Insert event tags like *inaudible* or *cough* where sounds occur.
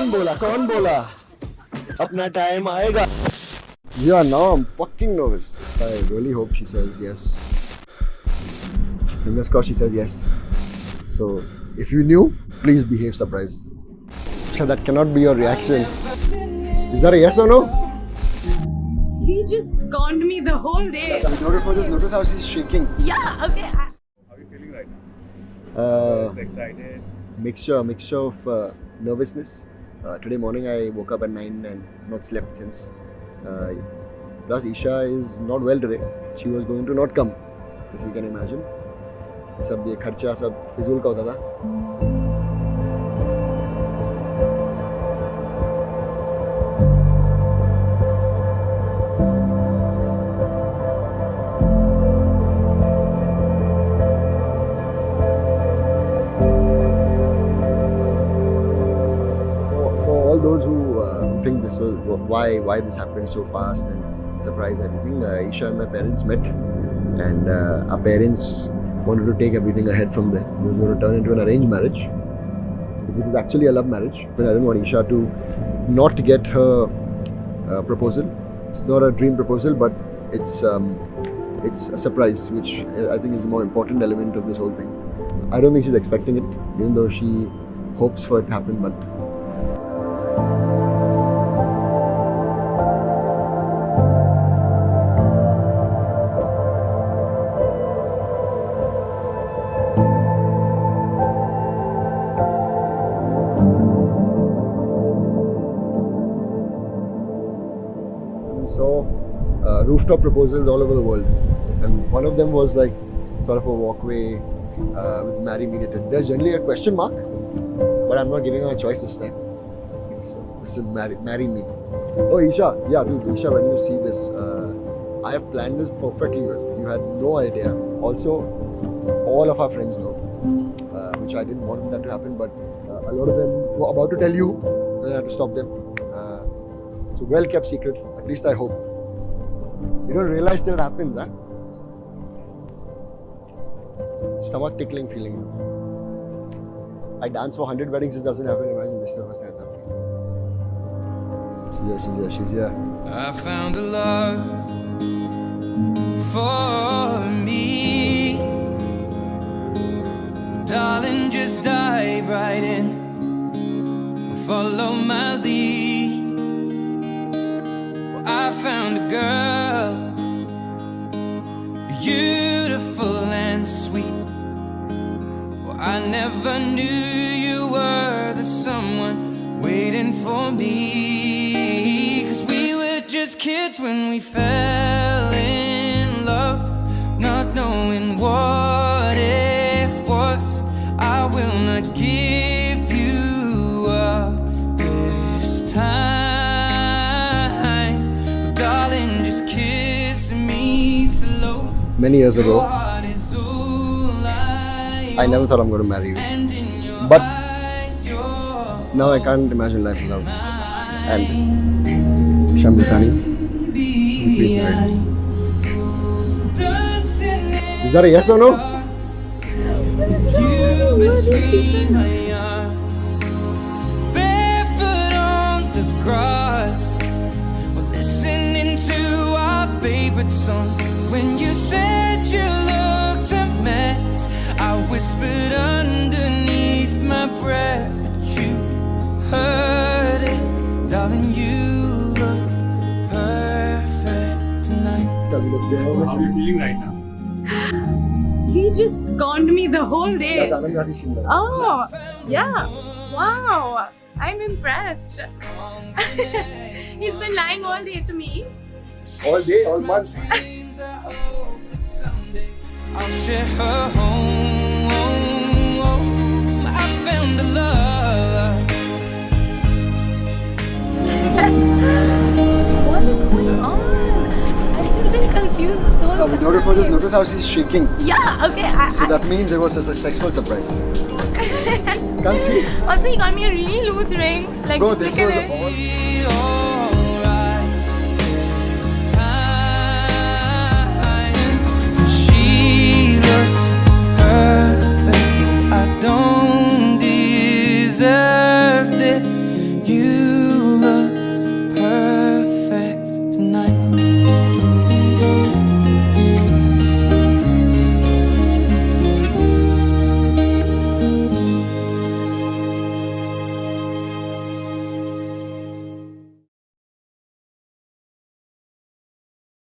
कौन बोला कौन बोला अपना टाइम आएगा Yeah, now I'm fucking nervous. I really hope she says yes. Fingers crossed she says yes. So, if you knew, please behave surprised. So that cannot be your reaction. Is that a yes or no? He just conned me the whole day. Notice for this. Notice how she's shaking. Yeah, okay. I- How are you feeling right now? Uh, Excited? mixture, mixture of uh, nervousness. Uh, today morning I woke up at nine and not slept since. Uh, plus Isha is not well today. She was going to not come, if you can imagine. सब ये खर्चा सब फिजूल का होता था those who uh, think this was why why this happened so fast and surprise everything, uh, Isha and my parents met, and uh, our parents wanted to take everything ahead from there. It was going to turn into an arranged marriage. It was actually a love marriage, but I didn't want Isha to not get her uh, proposal. It's not a dream proposal, but it's um, it's a surprise, which I think is the more important element of this whole thing. I don't think she's expecting it, even though she hopes for it to happen, but saw uh, rooftop proposals all over the world, and one of them was like sort of a walkway uh, with "Marry Me". There's generally a question mark, but I'm not giving her a choice this time. Is "Marry, marry Me." Oh, Isha, yeah, dude, Isha, when you see this, uh, I have planned this perfectly well. You had no idea. Also, all of our friends know, uh, which I didn't want that to happen, but uh, a lot of them were about to tell you, and I had to stop them. Uh, so well kept secret. At least I hope. You don't realize till it happens, huh? Stomach tickling feeling. I dance for 100 weddings, it doesn't happen. Imagine this is the first it's. Here, she's here, she's here. I found a love for me. Darling, just dive right in. Follow my lead. Well, I found a girl, beautiful and sweet. Well, I never knew you were the someone waiting for me. Cause we were just kids when we fell in love, not knowing what it was. I will not give you up this time. Darling, just kiss me slow. Many years ago, heart is all I never thought I'm going to marry you. and in your But now I can't imagine life without you. And Shamdutani, please marry. Is that a yes or no? You between my arms, barefoot on the grass, We're listening to our favorite song. When you said you looked a mess, I whispered underneath my breath, tonight. How are you feeling right now? He just conned me the whole day. Oh, yeah. Wow. I'm impressed. *laughs* He's been lying all day to me. All day, all month. dreams, I hope that someday I'll share her home. was just notice how she's shaking. Yeah, okay. I, so I, that means it was a successful surprise. *laughs* Can't see. Also, he got me a really loose ring. Like, Bro, this was. I don't deserve this. You